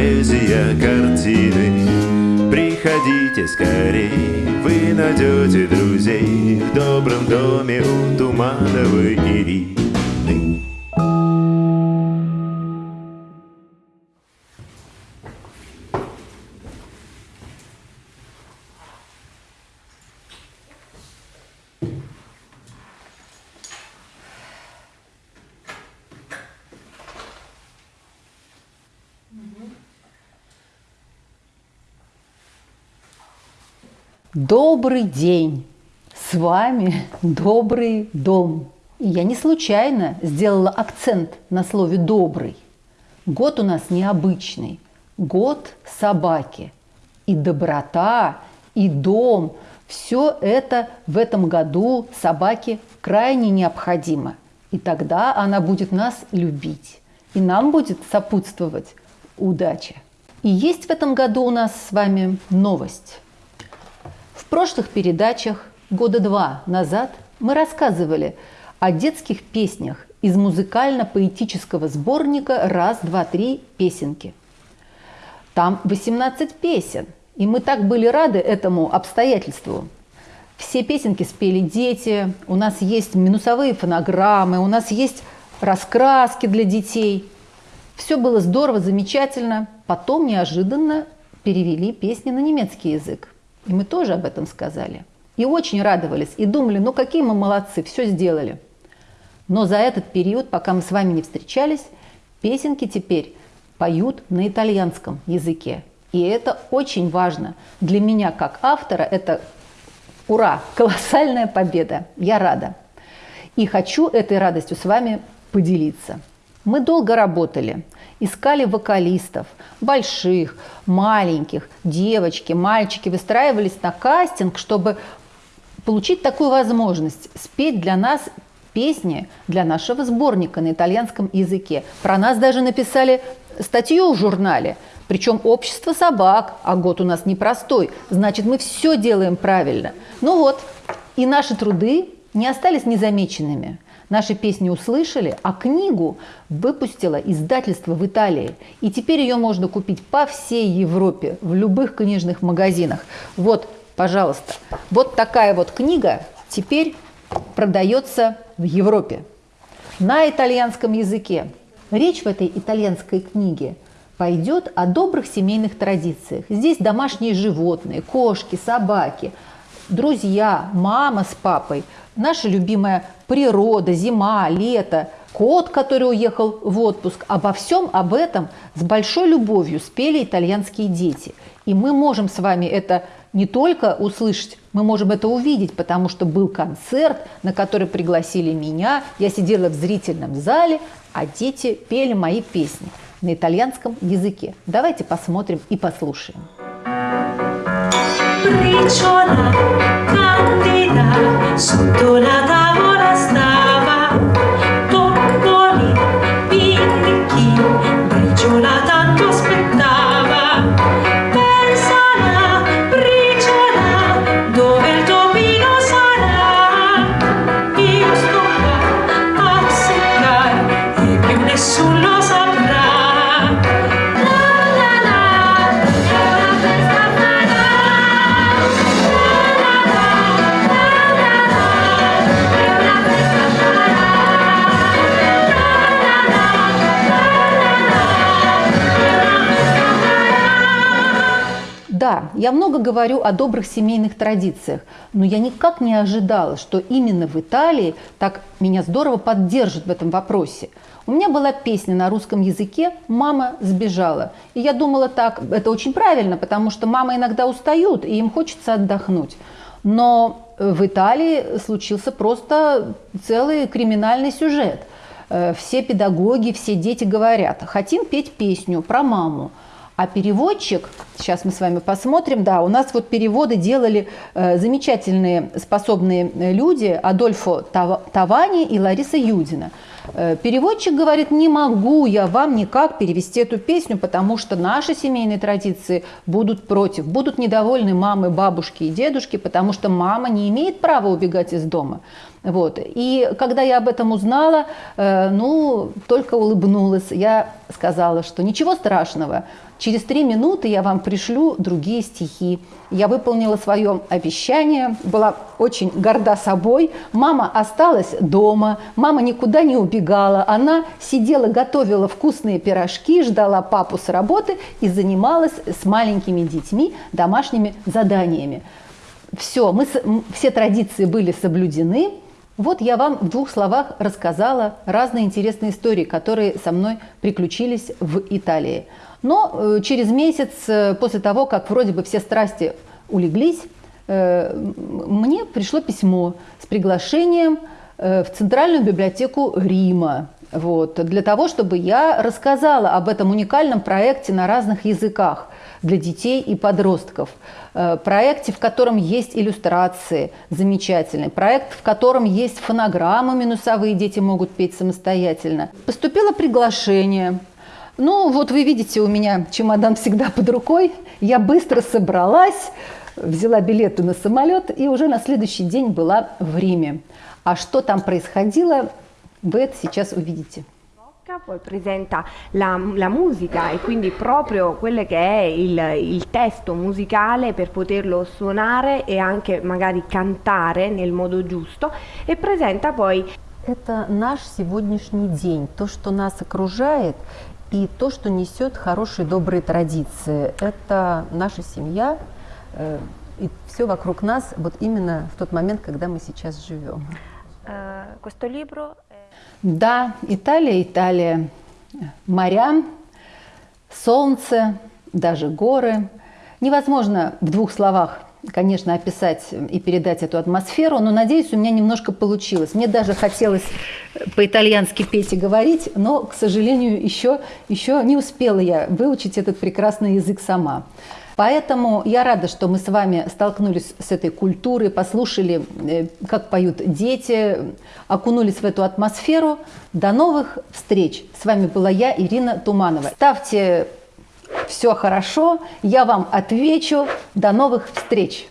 поэзия картины. Приходите скорей, вы найдете друзей В добром доме у Тумановой Ирины. Добрый день! С вами Добрый дом. И я не случайно сделала акцент на слове «добрый». Год у нас необычный. Год собаки. И доброта, и дом – все это в этом году собаке крайне необходимо. И тогда она будет нас любить. И нам будет сопутствовать удача. И есть в этом году у нас с вами новость – прошлых передачах года два назад мы рассказывали о детских песнях из музыкально-поэтического сборника «Раз, два, три. Песенки». Там 18 песен, и мы так были рады этому обстоятельству. Все песенки спели дети, у нас есть минусовые фонограммы, у нас есть раскраски для детей. Все было здорово, замечательно. Потом неожиданно перевели песни на немецкий язык. И мы тоже об этом сказали. И очень радовались, и думали, ну какие мы молодцы, все сделали. Но за этот период, пока мы с вами не встречались, песенки теперь поют на итальянском языке. И это очень важно. Для меня, как автора, это ура, колоссальная победа. Я рада. И хочу этой радостью с вами поделиться. Мы долго работали – искали вокалистов, больших, маленьких, девочки, мальчики, выстраивались на кастинг, чтобы получить такую возможность спеть для нас песни для нашего сборника на итальянском языке. Про нас даже написали статью в журнале, причем общество собак, а год у нас непростой, значит мы все делаем правильно. Ну вот, и наши труды не остались незамеченными – Наши песни услышали, а книгу выпустило издательство в Италии. И теперь ее можно купить по всей Европе, в любых книжных магазинах. Вот, пожалуйста, вот такая вот книга теперь продается в Европе на итальянском языке. Речь в этой итальянской книге пойдет о добрых семейных традициях. Здесь домашние животные, кошки, собаки, друзья, мама с папой – наша любимая природа, зима, лето, кот, который уехал в отпуск. Обо всем об этом с большой любовью спели итальянские дети. И мы можем с вами это не только услышать, мы можем это увидеть, потому что был концерт, на который пригласили меня. Я сидела в зрительном зале, а дети пели мои песни на итальянском языке. Давайте посмотрим и послушаем. Briciola Son todas Я много говорю о добрых семейных традициях, но я никак не ожидала, что именно в Италии так меня здорово поддержат в этом вопросе. У меня была песня на русском языке «Мама сбежала». И я думала так, это очень правильно, потому что мамы иногда устают, и им хочется отдохнуть. Но в Италии случился просто целый криминальный сюжет. Э, все педагоги, все дети говорят, хотим петь песню про маму. А переводчик, сейчас мы с вами посмотрим, да, у нас вот переводы делали э, замечательные способные люди Адольфо Тавани и Лариса Юдина. Э, переводчик говорит, не могу я вам никак перевести эту песню, потому что наши семейные традиции будут против, будут недовольны мамы, бабушки и дедушки, потому что мама не имеет права убегать из дома. Вот. И когда я об этом узнала, э, ну, только улыбнулась. Я сказала, что ничего страшного, через три минуты я вам пришлю другие стихи. Я выполнила свое обещание, была очень горда собой. Мама осталась дома, мама никуда не убегала. Она сидела, готовила вкусные пирожки, ждала папу с работы и занималась с маленькими детьми домашними заданиями. Все, мы, все традиции были соблюдены. Вот я вам в двух словах рассказала разные интересные истории, которые со мной приключились в Италии. Но э, через месяц э, после того, как вроде бы все страсти улеглись, э, мне пришло письмо с приглашением в Центральную библиотеку Рима. Вот, для того, чтобы я рассказала об этом уникальном проекте на разных языках для детей и подростков. Э, проекте, в котором есть иллюстрации замечательные, проект, в котором есть фонограммы минусовые, дети могут петь самостоятельно. Поступило приглашение. Ну, вот вы видите, у меня чемодан всегда под рукой. Я быстро собралась, взяла билеты на самолет и уже на следующий день была в Риме. А что там происходило, вы это сейчас увидите. poi presenta la, la, musica e quindi proprio quello che è il, il, testo musicale per poterlo suonare e anche magari cantare nel modo giusto e presenta poi это наш сегодняшний день, то, что нас окружает и то, что несет хорошие добрые традиции. Это наша семья э, и все вокруг нас вот именно в тот момент, когда мы сейчас живем. Uh, questo libro да, Италия, Италия. Моря, солнце, даже горы. Невозможно в двух словах, конечно, описать и передать эту атмосферу, но, надеюсь, у меня немножко получилось. Мне даже хотелось по-итальянски петь и говорить, но, к сожалению, еще, еще не успела я выучить этот прекрасный язык сама. Поэтому я рада, что мы с вами столкнулись с этой культурой, послушали, э, как поют дети, окунулись в эту атмосферу. До новых встреч! С вами была я, Ирина Туманова. Ставьте все хорошо, я вам отвечу. До новых встреч!